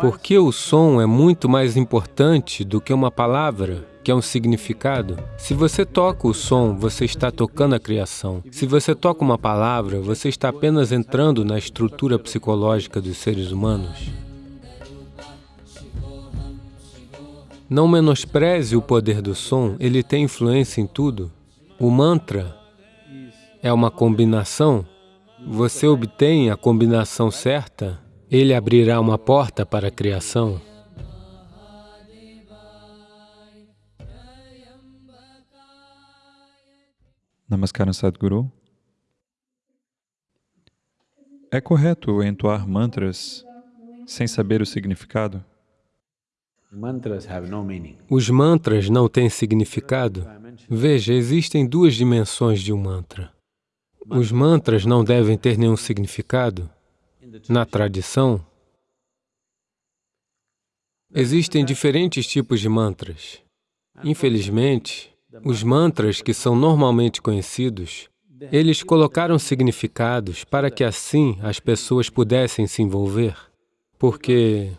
Porque o som é muito mais importante do que uma palavra, que é um significado. Se você toca o som, você está tocando a criação. Se você toca uma palavra, você está apenas entrando na estrutura psicológica dos seres humanos. Não menospreze o poder do som, ele tem influência em tudo. O mantra é uma combinação. Você obtém a combinação certa ele abrirá uma porta para a criação. Namaskaram Sadhguru. É correto entoar mantras sem saber o significado? Os mantras não têm significado. Veja, existem duas dimensões de um mantra. Os mantras não devem ter nenhum significado. Na tradição, existem diferentes tipos de mantras. Infelizmente, os mantras que são normalmente conhecidos, eles colocaram significados para que assim as pessoas pudessem se envolver. Porque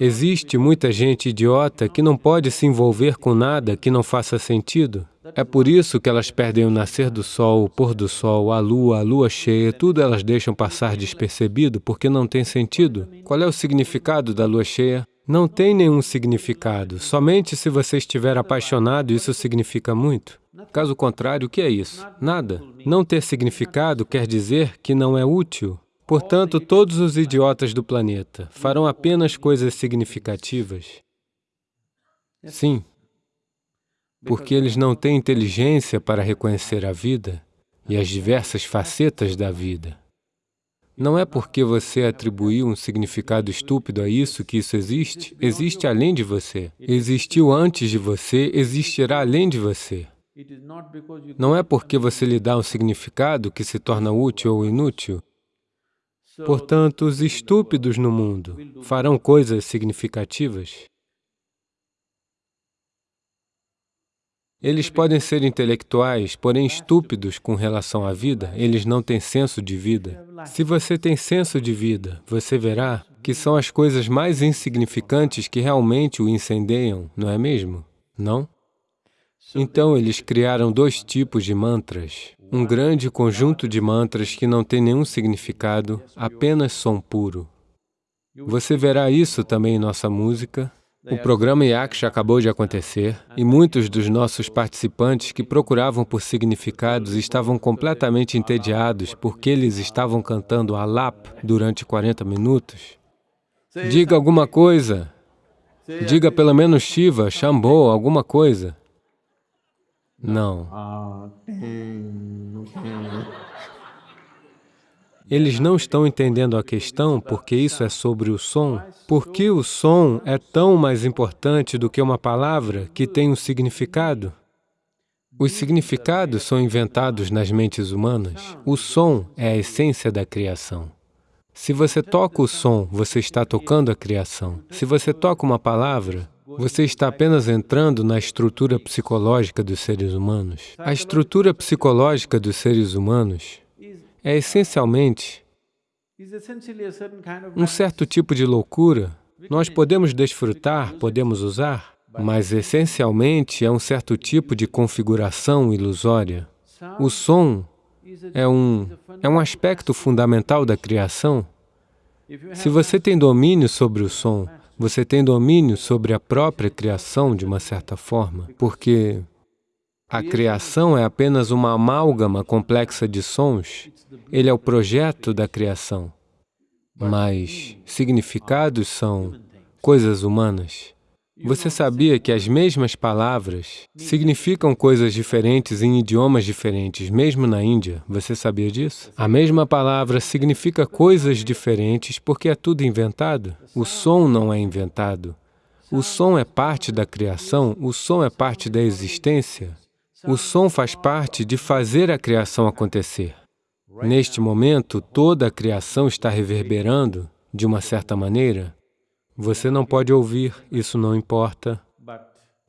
existe muita gente idiota que não pode se envolver com nada que não faça sentido. É por isso que elas perdem o nascer do sol, o pôr do sol, a lua, a lua cheia, tudo elas deixam passar despercebido porque não tem sentido. Qual é o significado da lua cheia? Não tem nenhum significado. Somente se você estiver apaixonado, isso significa muito. Caso contrário, o que é isso? Nada. Não ter significado quer dizer que não é útil. Portanto, todos os idiotas do planeta farão apenas coisas significativas. Sim, porque eles não têm inteligência para reconhecer a vida e as diversas facetas da vida. Não é porque você atribuiu um significado estúpido a isso que isso existe. Existe além de você. Existiu antes de você, existirá além de você. Não é porque você lhe dá um significado que se torna útil ou inútil. Portanto, os estúpidos no mundo farão coisas significativas. Eles podem ser intelectuais, porém estúpidos com relação à vida, eles não têm senso de vida. Se você tem senso de vida, você verá que são as coisas mais insignificantes que realmente o incendeiam, não é mesmo? Não? Então, eles criaram dois tipos de mantras. Um grande conjunto de mantras que não tem nenhum significado, apenas som puro. Você verá isso também em nossa música, o programa Yaksha acabou de acontecer e muitos dos nossos participantes que procuravam por significados estavam completamente entediados porque eles estavam cantando Alap durante 40 minutos. Diga alguma coisa. Diga pelo menos Shiva, Shambho, alguma coisa. Não. Eles não estão entendendo a questão porque isso é sobre o som. Por que o som é tão mais importante do que uma palavra que tem um significado? Os significados são inventados nas mentes humanas. O som é a essência da criação. Se você toca o som, você está tocando a criação. Se você toca uma palavra, você está apenas entrando na estrutura psicológica dos seres humanos. A estrutura psicológica dos seres humanos é essencialmente um certo tipo de loucura. Nós podemos desfrutar, podemos usar, mas essencialmente é um certo tipo de configuração ilusória. O som é um, é um aspecto fundamental da criação. Se você tem domínio sobre o som, você tem domínio sobre a própria criação de uma certa forma, porque a criação é apenas uma amálgama complexa de sons. Ele é o projeto da criação. Mas significados são coisas humanas. Você sabia que as mesmas palavras significam coisas diferentes em idiomas diferentes, mesmo na Índia? Você sabia disso? A mesma palavra significa coisas diferentes porque é tudo inventado. O som não é inventado. O som é parte da criação, o som é parte da existência. O som faz parte de fazer a criação acontecer. Neste momento, toda a criação está reverberando de uma certa maneira. Você não pode ouvir, isso não importa,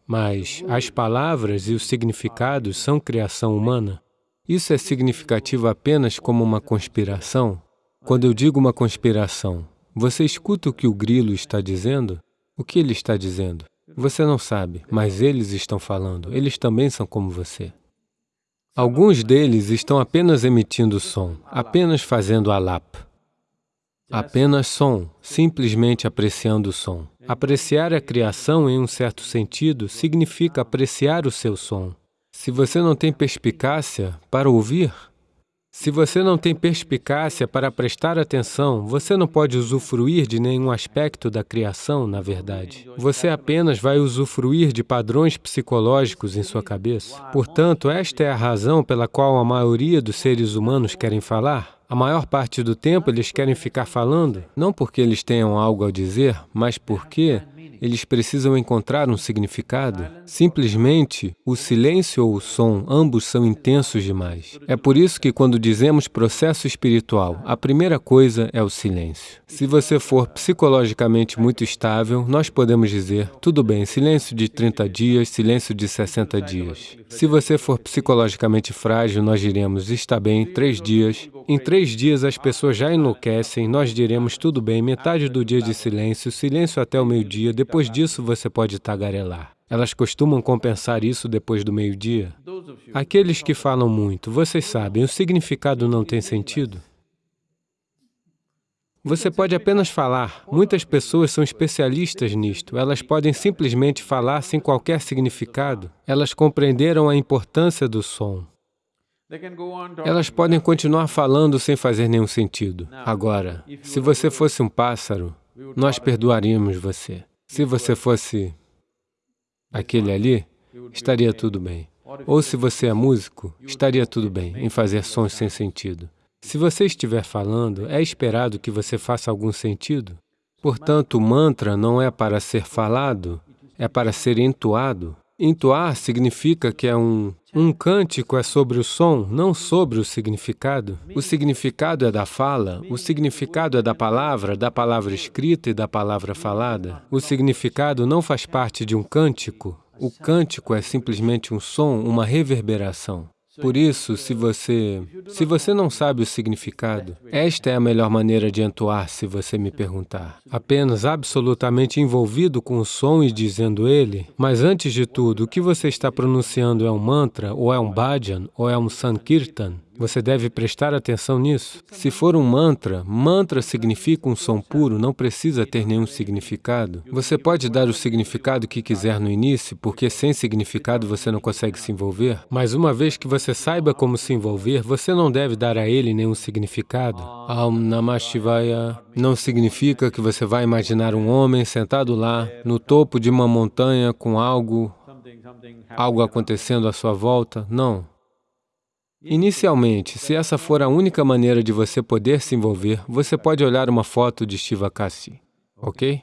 mas as palavras e os significados são criação humana. Isso é significativo apenas como uma conspiração? Quando eu digo uma conspiração, Você escuta o que o grilo está dizendo? O que ele está dizendo? Você não sabe, mas eles estão falando. Eles também são como você. Alguns deles estão apenas emitindo som, apenas fazendo alap. Apenas som, simplesmente apreciando o som. Apreciar a criação em um certo sentido significa apreciar o seu som. Se você não tem perspicácia para ouvir, se você não tem perspicácia para prestar atenção, você não pode usufruir de nenhum aspecto da criação, na verdade. Você apenas vai usufruir de padrões psicológicos em sua cabeça. Portanto, esta é a razão pela qual a maioria dos seres humanos querem falar. A maior parte do tempo eles querem ficar falando, não porque eles tenham algo a dizer, mas porque eles precisam encontrar um significado. Simplesmente, o silêncio ou o som, ambos são intensos demais. É por isso que quando dizemos processo espiritual, a primeira coisa é o silêncio. Se você for psicologicamente muito estável, nós podemos dizer, tudo bem, silêncio de 30 dias, silêncio de 60 dias. Se você for psicologicamente frágil, nós diremos, está bem, três dias. Em três dias as pessoas já enlouquecem, nós diremos, tudo bem, metade do dia de silêncio, silêncio até o meio-dia, depois depois disso, você pode tagarelar. Elas costumam compensar isso depois do meio-dia? Aqueles que falam muito, vocês sabem, o significado não tem sentido? Você pode apenas falar. Muitas pessoas são especialistas nisto. Elas podem simplesmente falar sem qualquer significado. Elas compreenderam a importância do som. Elas podem continuar falando sem fazer nenhum sentido. Agora, se você fosse um pássaro, nós perdoaríamos você. Se você fosse aquele ali, estaria tudo bem. Ou se você é músico, estaria tudo bem em fazer sons sem sentido. Se você estiver falando, é esperado que você faça algum sentido. Portanto, o mantra não é para ser falado, é para ser entoado. Entoar significa que é um um cântico é sobre o som, não sobre o significado. O significado é da fala, o significado é da palavra, da palavra escrita e da palavra falada. O significado não faz parte de um cântico. O cântico é simplesmente um som, uma reverberação. Por isso, se você, se você não sabe o significado, esta é a melhor maneira de entoar, se você me perguntar. Apenas absolutamente envolvido com o som e dizendo ele, mas antes de tudo, o que você está pronunciando é um mantra, ou é um bhajan, ou é um sankirtan? Você deve prestar atenção nisso. Se for um mantra, mantra significa um som puro, não precisa ter nenhum significado. Você pode dar o significado que quiser no início, porque sem significado você não consegue se envolver, mas uma vez que você saiba como se envolver, você não deve dar a ele nenhum significado. Aum Namah Shivaya não significa que você vai imaginar um homem sentado lá, no topo de uma montanha com algo, algo acontecendo à sua volta. Não. Inicialmente, se essa for a única maneira de você poder se envolver, você pode olhar uma foto de Shiva Kasi, ok?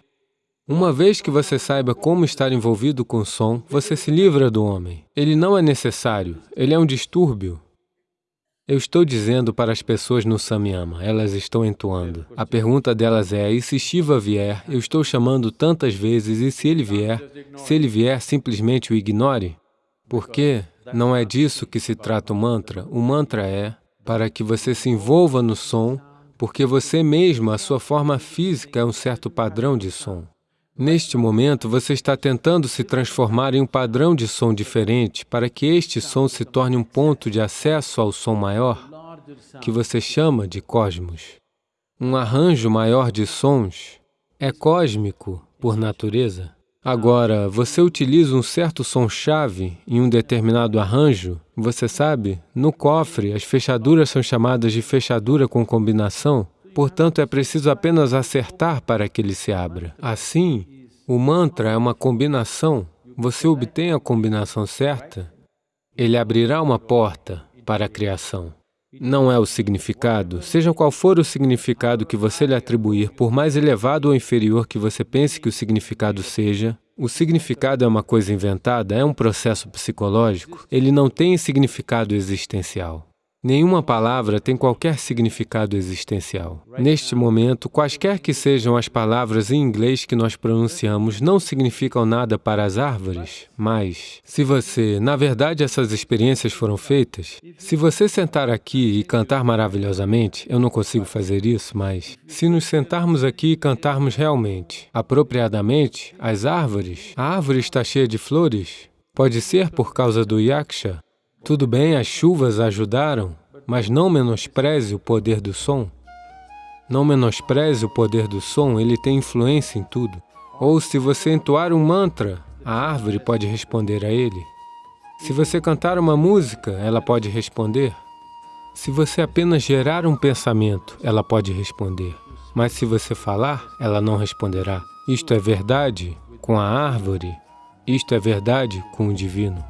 Uma vez que você saiba como estar envolvido com o som, você se livra do homem. Ele não é necessário, ele é um distúrbio. Eu estou dizendo para as pessoas no Samyama, elas estão entoando. A pergunta delas é, e se Shiva vier, eu estou chamando tantas vezes, e se ele vier, se ele vier, simplesmente o ignore? Por quê? Não é disso que se trata o mantra. O mantra é para que você se envolva no som, porque você mesmo, a sua forma física é um certo padrão de som. Neste momento, você está tentando se transformar em um padrão de som diferente para que este som se torne um ponto de acesso ao som maior, que você chama de cosmos. Um arranjo maior de sons é cósmico por natureza. Agora, você utiliza um certo som-chave em um determinado arranjo, você sabe, no cofre as fechaduras são chamadas de fechadura com combinação, portanto é preciso apenas acertar para que ele se abra. Assim, o mantra é uma combinação, você obtém a combinação certa, ele abrirá uma porta para a criação. Não é o significado, seja qual for o significado que você lhe atribuir, por mais elevado ou inferior que você pense que o significado seja, o significado é uma coisa inventada, é um processo psicológico, ele não tem significado existencial. Nenhuma palavra tem qualquer significado existencial. Neste momento, quaisquer que sejam as palavras em inglês que nós pronunciamos não significam nada para as árvores, mas se você, na verdade, essas experiências foram feitas, se você sentar aqui e cantar maravilhosamente, eu não consigo fazer isso, mas se nos sentarmos aqui e cantarmos realmente, apropriadamente, as árvores, a árvore está cheia de flores, pode ser por causa do yaksha, tudo bem, as chuvas ajudaram, mas não menospreze o poder do som. Não menospreze o poder do som, ele tem influência em tudo. Ou se você entoar um mantra, a árvore pode responder a ele. Se você cantar uma música, ela pode responder. Se você apenas gerar um pensamento, ela pode responder. Mas se você falar, ela não responderá. Isto é verdade com a árvore, isto é verdade com o divino.